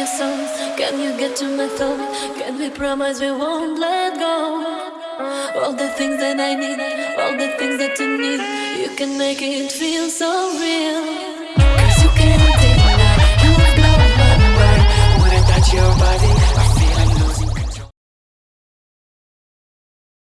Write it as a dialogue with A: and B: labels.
A: your songs? Can you get to my thought? Can we promise we won't let go? All the things that I need, all the things that you need, you can make it feel so real.